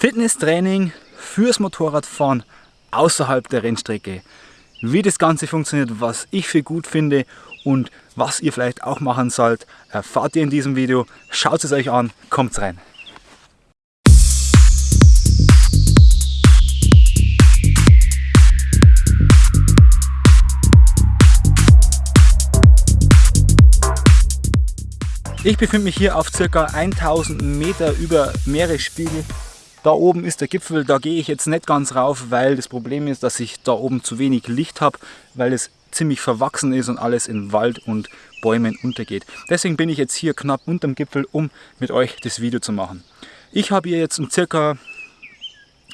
Fitnesstraining fürs Motorradfahren außerhalb der Rennstrecke. Wie das Ganze funktioniert, was ich für gut finde und was ihr vielleicht auch machen sollt, erfahrt ihr in diesem Video. Schaut es euch an, kommt rein. Ich befinde mich hier auf ca. 1000 Meter über Meeresspiegel. Da oben ist der Gipfel, da gehe ich jetzt nicht ganz rauf, weil das Problem ist, dass ich da oben zu wenig Licht habe, weil es ziemlich verwachsen ist und alles in Wald und Bäumen untergeht. Deswegen bin ich jetzt hier knapp unterm Gipfel, um mit euch das Video zu machen. Ich habe hier jetzt um circa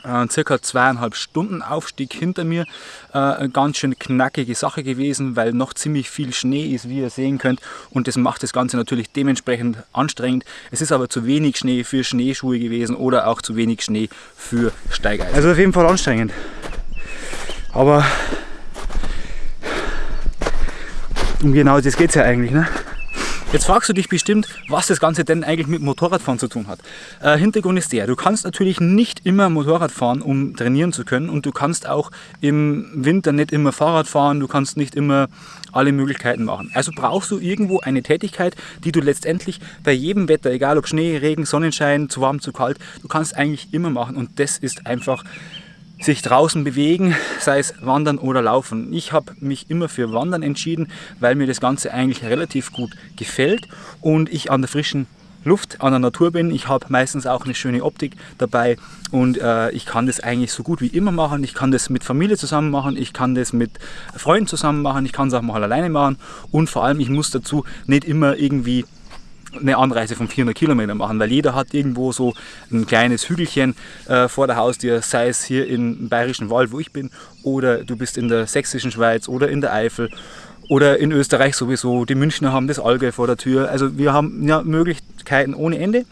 äh, circa zweieinhalb Stunden Aufstieg hinter mir. Äh, eine ganz schön knackige Sache gewesen, weil noch ziemlich viel Schnee ist, wie ihr sehen könnt. Und das macht das Ganze natürlich dementsprechend anstrengend. Es ist aber zu wenig Schnee für Schneeschuhe gewesen oder auch zu wenig Schnee für Steigeisen. Also auf jeden Fall anstrengend. Aber um genau das geht es ja eigentlich. Ne? Jetzt fragst du dich bestimmt, was das Ganze denn eigentlich mit Motorradfahren zu tun hat. Äh, Hintergrund ist der, du kannst natürlich nicht immer Motorrad fahren, um trainieren zu können und du kannst auch im Winter nicht immer Fahrrad fahren, du kannst nicht immer alle Möglichkeiten machen. Also brauchst du irgendwo eine Tätigkeit, die du letztendlich bei jedem Wetter, egal ob Schnee, Regen, Sonnenschein, zu warm, zu kalt, du kannst eigentlich immer machen und das ist einfach sich draußen bewegen, sei es Wandern oder Laufen. Ich habe mich immer für Wandern entschieden, weil mir das Ganze eigentlich relativ gut gefällt und ich an der frischen Luft, an der Natur bin. Ich habe meistens auch eine schöne Optik dabei und äh, ich kann das eigentlich so gut wie immer machen. Ich kann das mit Familie zusammen machen, ich kann das mit Freunden zusammen machen, ich kann es auch mal alleine machen und vor allem ich muss dazu nicht immer irgendwie eine Anreise von 400 Kilometern machen, weil jeder hat irgendwo so ein kleines Hügelchen äh, vor der Haustür, sei es hier im Bayerischen Wald, wo ich bin, oder du bist in der sächsischen Schweiz oder in der Eifel oder in Österreich sowieso. Die Münchner haben das Allgäu vor der Tür. Also wir haben ja Möglichkeiten ohne Ende.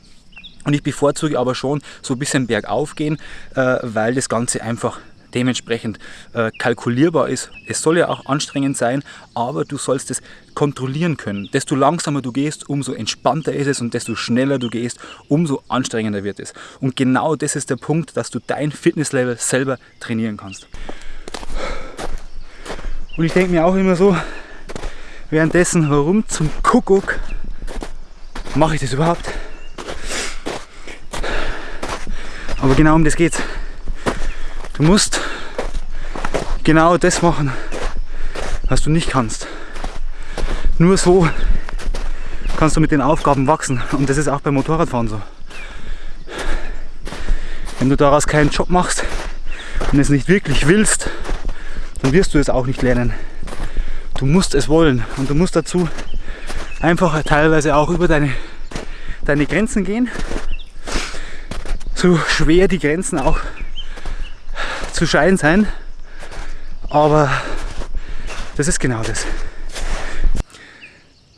Und ich bevorzuge aber schon so ein bisschen bergauf gehen, äh, weil das Ganze einfach dementsprechend äh, kalkulierbar ist. Es soll ja auch anstrengend sein, aber du sollst es kontrollieren können. Desto langsamer du gehst, umso entspannter ist es und desto schneller du gehst, umso anstrengender wird es. Und genau das ist der Punkt, dass du dein Fitnesslevel selber trainieren kannst. Und ich denke mir auch immer so, währenddessen, warum zum Kuckuck mache ich das überhaupt? Aber genau um das geht's. Du musst genau das machen, was du nicht kannst. Nur so kannst du mit den Aufgaben wachsen und das ist auch beim Motorradfahren so. Wenn du daraus keinen Job machst und es nicht wirklich willst, dann wirst du es auch nicht lernen. Du musst es wollen und du musst dazu einfach teilweise auch über deine, deine Grenzen gehen. So schwer die Grenzen auch zu schein sein. Aber das ist genau das.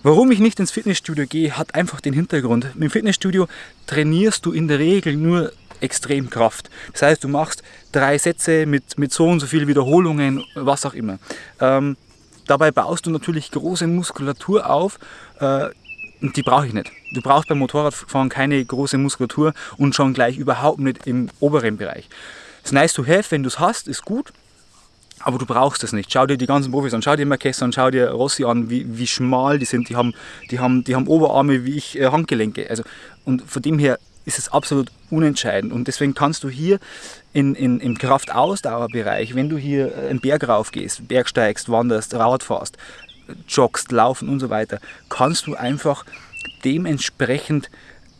Warum ich nicht ins Fitnessstudio gehe, hat einfach den Hintergrund. Im Fitnessstudio trainierst du in der Regel nur Extremkraft. Das heißt, du machst drei Sätze mit, mit so und so viel Wiederholungen, was auch immer. Ähm, dabei baust du natürlich große Muskulatur auf äh, die brauche ich nicht. Du brauchst beim Motorradfahren keine große Muskulatur und schon gleich überhaupt nicht im oberen Bereich. Ist nice to have, wenn du es hast, ist gut, aber du brauchst es nicht. Schau dir die ganzen Profis an, schau dir Marquez an, schau dir Rossi an, wie, wie schmal die sind. Die haben, die, haben, die haben Oberarme wie ich äh, Handgelenke. Also, und von dem her ist es absolut unentscheidend. Und deswegen kannst du hier in, in, im Kraftausdauerbereich, wenn du hier einen Berg rauf gehst, Bergsteigst, wanderst, Rad fährst, joggst, laufen und so weiter, kannst du einfach dementsprechend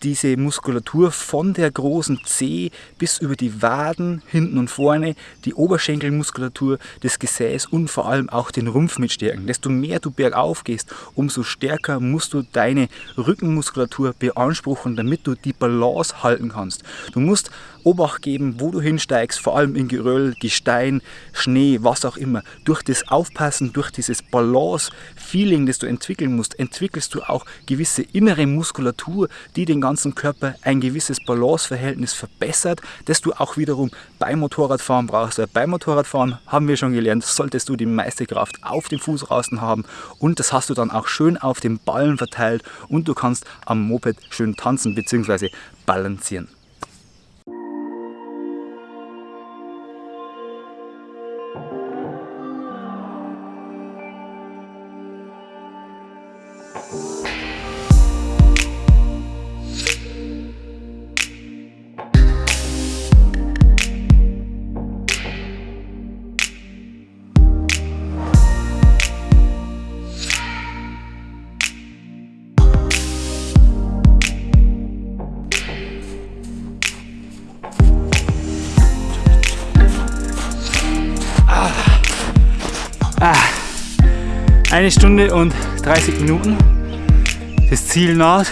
diese Muskulatur von der großen Zehe bis über die Waden, hinten und vorne, die Oberschenkelmuskulatur, das Gesäß und vor allem auch den Rumpf mit stärken. Desto mehr du bergauf gehst, umso stärker musst du deine Rückenmuskulatur beanspruchen, damit du die Balance halten kannst. Du musst Obacht geben, wo du hinsteigst, vor allem in Geröll, Gestein, Schnee, was auch immer. Durch das Aufpassen, durch dieses Balance-Feeling, das du entwickeln musst, entwickelst du auch gewisse innere Muskulatur, die den ganzen Körper ein gewisses Balanceverhältnis verbessert, das du auch wiederum beim Motorradfahren brauchst. Weil beim Motorradfahren haben wir schon gelernt, solltest du die meiste Kraft auf dem Fuß haben und das hast du dann auch schön auf den Ballen verteilt und du kannst am Moped schön tanzen bzw. balancieren. Eine Stunde und 30 Minuten. Das Ziel naht.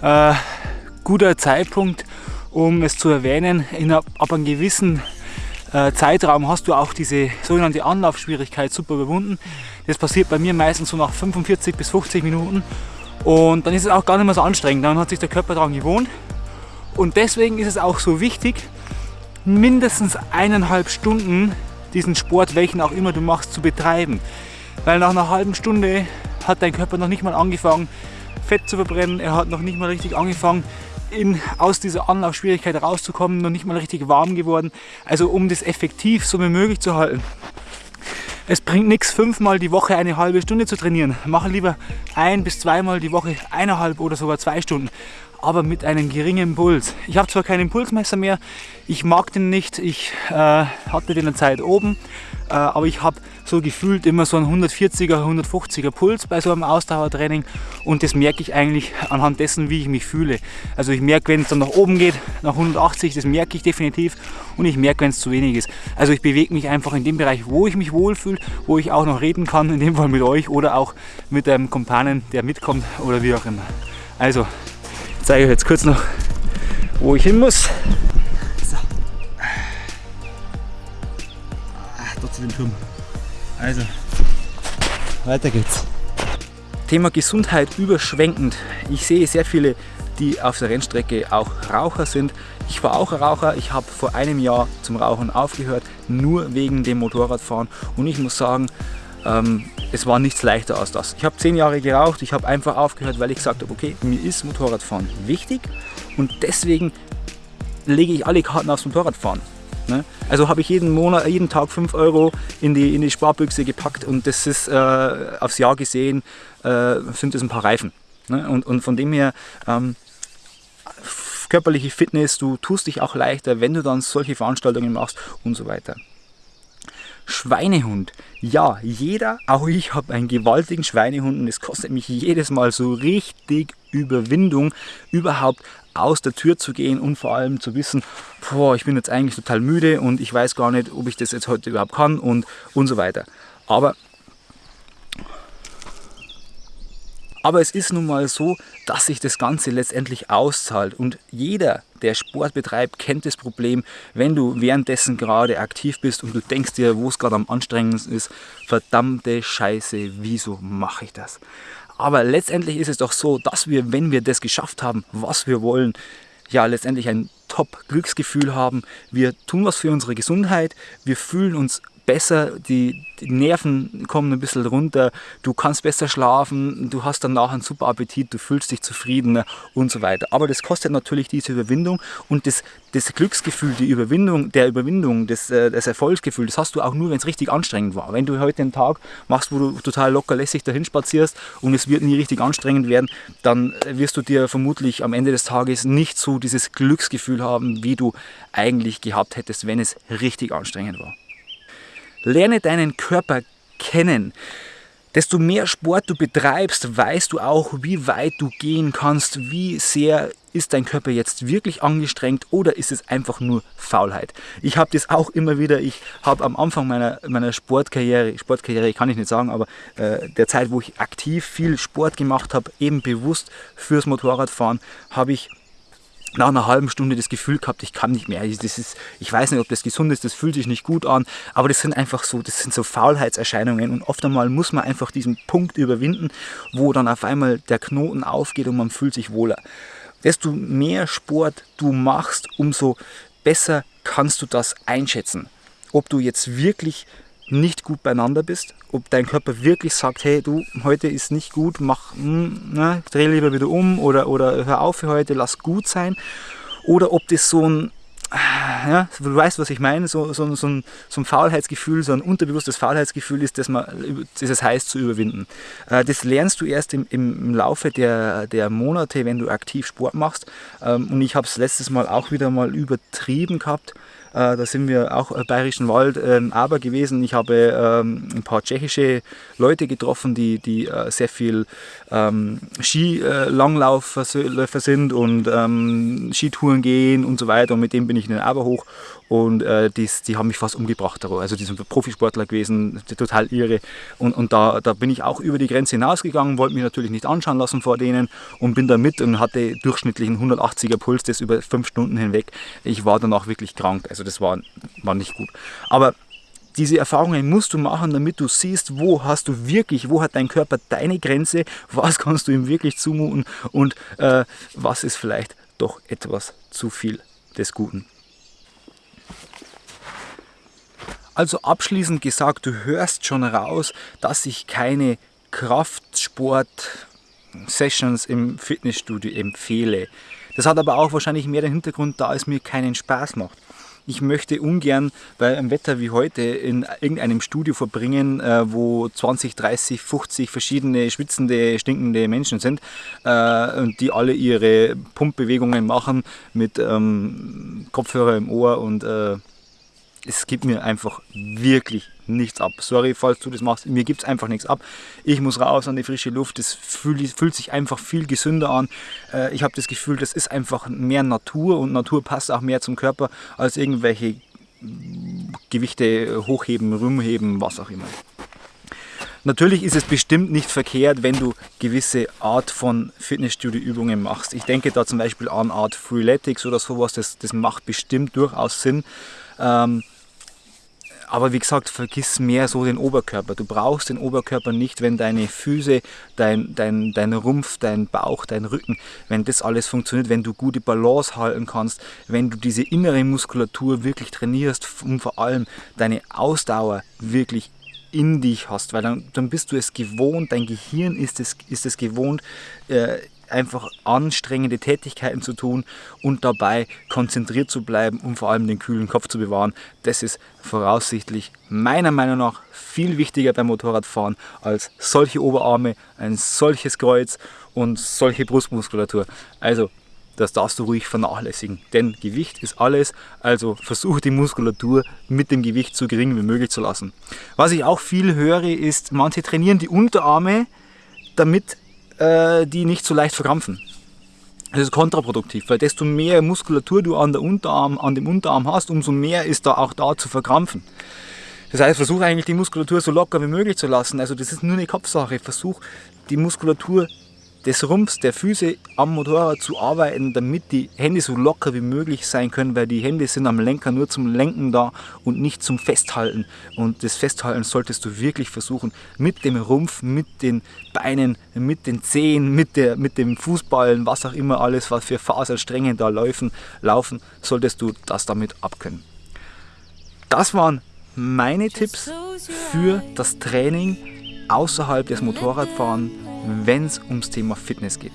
Äh, guter Zeitpunkt, um es zu erwähnen. In, ab einem gewissen äh, Zeitraum hast du auch diese sogenannte Anlaufschwierigkeit super überwunden. Das passiert bei mir meistens so nach 45 bis 50 Minuten. Und dann ist es auch gar nicht mehr so anstrengend. Dann hat sich der Körper daran gewohnt. Und deswegen ist es auch so wichtig, mindestens eineinhalb Stunden diesen Sport, welchen auch immer du machst, zu betreiben. Weil nach einer halben Stunde hat dein Körper noch nicht mal angefangen, Fett zu verbrennen. Er hat noch nicht mal richtig angefangen, in, aus dieser Anlaufschwierigkeit rauszukommen, noch nicht mal richtig warm geworden. Also um das effektiv so wie möglich zu halten. Es bringt nichts, fünfmal die Woche eine halbe Stunde zu trainieren. Mache lieber ein bis zweimal die Woche eineinhalb oder sogar zwei Stunden aber mit einem geringen Puls. Ich habe zwar keinen Pulsmesser mehr, ich mag den nicht, ich äh, hatte den eine Zeit oben, aber ich habe so gefühlt immer so einen 140er, 150er Puls bei so einem Ausdauertraining und das merke ich eigentlich anhand dessen, wie ich mich fühle. Also ich merke, wenn es dann nach oben geht, nach 180, das merke ich definitiv und ich merke, wenn es zu wenig ist. Also ich bewege mich einfach in dem Bereich, wo ich mich wohlfühle, wo ich auch noch reden kann, in dem Fall mit euch oder auch mit einem Kumpanen, der mitkommt oder wie auch immer. Also ich zeige euch jetzt kurz noch, wo ich hin muss. Dem Turm. Also, weiter geht's. Thema Gesundheit überschwenkend. Ich sehe sehr viele, die auf der Rennstrecke auch Raucher sind. Ich war auch Raucher. Ich habe vor einem Jahr zum Rauchen aufgehört, nur wegen dem Motorradfahren. Und ich muss sagen, ähm, es war nichts leichter als das. Ich habe zehn Jahre geraucht, ich habe einfach aufgehört, weil ich gesagt habe, okay, mir ist Motorradfahren wichtig und deswegen lege ich alle Karten aufs Motorradfahren. Ne? Also habe ich jeden Monat, jeden Tag 5 Euro in die, in die Sparbüchse gepackt und das ist äh, aufs Jahr gesehen, äh, sind das ein paar Reifen. Ne? Und, und von dem her, ähm, körperliche Fitness, du tust dich auch leichter, wenn du dann solche Veranstaltungen machst und so weiter. Schweinehund. Ja, jeder, auch ich habe einen gewaltigen Schweinehund und es kostet mich jedes Mal so richtig Überwindung, überhaupt aus der Tür zu gehen und vor allem zu wissen, boah, ich bin jetzt eigentlich total müde und ich weiß gar nicht, ob ich das jetzt heute überhaupt kann und, und so weiter. Aber Aber es ist nun mal so, dass sich das Ganze letztendlich auszahlt. Und jeder, der Sport betreibt, kennt das Problem, wenn du währenddessen gerade aktiv bist und du denkst dir, wo es gerade am anstrengendsten ist, verdammte Scheiße, wieso mache ich das? Aber letztendlich ist es doch so, dass wir, wenn wir das geschafft haben, was wir wollen, ja letztendlich ein Top-Glücksgefühl haben. Wir tun was für unsere Gesundheit, wir fühlen uns besser, die, die, Nerven kommen ein bisschen runter, du kannst besser schlafen, du hast danach einen super Appetit, du fühlst dich zufriedener und so weiter. Aber das kostet natürlich diese Überwindung und das, das Glücksgefühl, die Überwindung, der Überwindung, das, äh, das Erfolgsgefühl, das hast du auch nur, wenn es richtig anstrengend war. Wenn du heute einen Tag machst, wo du total locker lässig dahin spazierst und es wird nie richtig anstrengend werden, dann wirst du dir vermutlich am Ende des Tages nicht so dieses Glücksgefühl haben, wie du eigentlich gehabt hättest, wenn es richtig anstrengend war. Lerne deinen Körper kennen. Desto mehr Sport du betreibst, weißt du auch, wie weit du gehen kannst, wie sehr ist dein Körper jetzt wirklich angestrengt oder ist es einfach nur Faulheit? Ich habe das auch immer wieder, ich habe am Anfang meiner, meiner Sportkarriere, Sportkarriere kann ich nicht sagen, aber äh, der Zeit, wo ich aktiv viel Sport gemacht habe, eben bewusst fürs Motorradfahren, habe ich nach einer halben Stunde das Gefühl gehabt, ich kann nicht mehr. Das ist, ich weiß nicht, ob das gesund ist, das fühlt sich nicht gut an, aber das sind einfach so, das sind so Faulheitserscheinungen und oft einmal muss man einfach diesen Punkt überwinden, wo dann auf einmal der Knoten aufgeht und man fühlt sich wohler. Desto mehr Sport du machst, umso besser kannst du das einschätzen. Ob du jetzt wirklich nicht gut beieinander bist, ob dein Körper wirklich sagt, hey du, heute ist nicht gut, mach, hm, ne, dreh lieber wieder um oder, oder hör auf für heute, lass gut sein. Oder ob das so ein ja, du weißt, was ich meine, so, so, so, ein, so ein Faulheitsgefühl, so ein unterbewusstes Faulheitsgefühl ist, das, man, das es heißt zu überwinden. Äh, das lernst du erst im, im Laufe der, der Monate, wenn du aktiv Sport machst. Ähm, und ich habe es letztes Mal auch wieder mal übertrieben gehabt. Äh, da sind wir auch im Bayerischen Wald ähm, aber gewesen. Ich habe ähm, ein paar tschechische Leute getroffen, die, die äh, sehr viel ähm, Skilangläufer sind und ähm, Skitouren gehen und so weiter. Und mit dem bin ich in den Aber hoch und äh, die, die haben mich fast umgebracht. Also die sind Profisportler gewesen, total irre. Und, und da, da bin ich auch über die Grenze hinausgegangen, wollte mich natürlich nicht anschauen lassen vor denen und bin da mit und hatte durchschnittlichen 180er Puls, das über fünf Stunden hinweg. Ich war danach wirklich krank, also das war, war nicht gut. Aber diese Erfahrungen musst du machen, damit du siehst, wo hast du wirklich, wo hat dein Körper deine Grenze, was kannst du ihm wirklich zumuten und äh, was ist vielleicht doch etwas zu viel des Guten. Also abschließend gesagt, du hörst schon raus, dass ich keine Kraftsport-Sessions im Fitnessstudio empfehle. Das hat aber auch wahrscheinlich mehr den Hintergrund, da es mir keinen Spaß macht. Ich möchte ungern bei einem Wetter wie heute in irgendeinem Studio verbringen, äh, wo 20, 30, 50 verschiedene schwitzende, stinkende Menschen sind äh, und die alle ihre Pumpbewegungen machen mit ähm, Kopfhörer im Ohr und äh, es gibt mir einfach wirklich nichts ab. Sorry, falls du das machst, mir gibt es einfach nichts ab. Ich muss raus an die frische Luft, das fühlt, fühlt sich einfach viel gesünder an. Äh, ich habe das Gefühl, das ist einfach mehr Natur und Natur passt auch mehr zum Körper als irgendwelche Gewichte hochheben, rumheben, was auch immer. Natürlich ist es bestimmt nicht verkehrt, wenn du gewisse Art von Fitnessstudio-Übungen machst. Ich denke da zum Beispiel an Art Freeletics oder sowas, das, das macht bestimmt durchaus Sinn. Ähm, aber wie gesagt, vergiss mehr so den Oberkörper. Du brauchst den Oberkörper nicht, wenn deine Füße, dein, dein, dein Rumpf, dein Bauch, dein Rücken, wenn das alles funktioniert, wenn du gute Balance halten kannst, wenn du diese innere Muskulatur wirklich trainierst und vor allem deine Ausdauer wirklich in dich hast, weil dann, dann bist du es gewohnt, dein Gehirn ist es, ist es gewohnt, äh, einfach anstrengende Tätigkeiten zu tun und dabei konzentriert zu bleiben und vor allem den kühlen Kopf zu bewahren. Das ist voraussichtlich meiner Meinung nach viel wichtiger beim Motorradfahren als solche Oberarme, ein solches Kreuz und solche Brustmuskulatur. Also das darfst du ruhig vernachlässigen, denn Gewicht ist alles, also versuche die Muskulatur mit dem Gewicht so gering wie möglich zu lassen. Was ich auch viel höre, ist, manche trainieren die Unterarme, damit äh, die nicht so leicht verkrampfen. Das ist kontraproduktiv, weil desto mehr Muskulatur du an, der Unterarm, an dem Unterarm hast, umso mehr ist da auch da zu verkrampfen. Das heißt, versuch eigentlich die Muskulatur so locker wie möglich zu lassen. Also das ist nur eine Kopfsache. Versuch die Muskulatur des Rumpfs, der Füße am Motorrad zu arbeiten, damit die Hände so locker wie möglich sein können, weil die Hände sind am Lenker nur zum Lenken da und nicht zum Festhalten. Und das Festhalten solltest du wirklich versuchen, mit dem Rumpf, mit den Beinen, mit den Zehen, mit, der, mit dem Fußballen, was auch immer alles, was für Faserstränge da laufen, laufen, solltest du das damit abkönnen. Das waren meine Tipps für das Training außerhalb des Motorradfahrens wenn es ums Thema Fitness geht.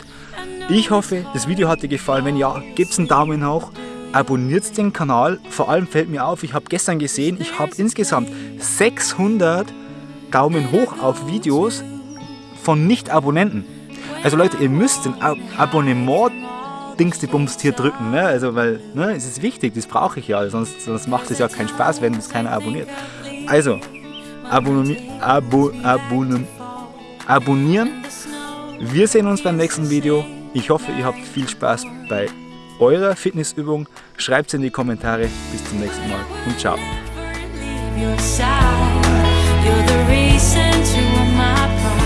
Ich hoffe, das Video hat dir gefallen. Wenn ja, gebt einen Daumen hoch, abonniert den Kanal. Vor allem fällt mir auf, ich habe gestern gesehen, ich habe insgesamt 600 Daumen hoch auf Videos von Nicht-Abonnenten. Also Leute, ihr müsst den Ab Abonnement Dings die Bums hier drücken, ne? Also weil, ne, es ist wichtig, das brauche ich ja, sonst, sonst macht es ja keinen Spaß, wenn es keiner abonniert. Also, abonnieren, abo, abonnieren, abonnieren wir sehen uns beim nächsten Video. Ich hoffe, ihr habt viel Spaß bei eurer Fitnessübung. Schreibt es in die Kommentare. Bis zum nächsten Mal und ciao. You're the reason to my pride.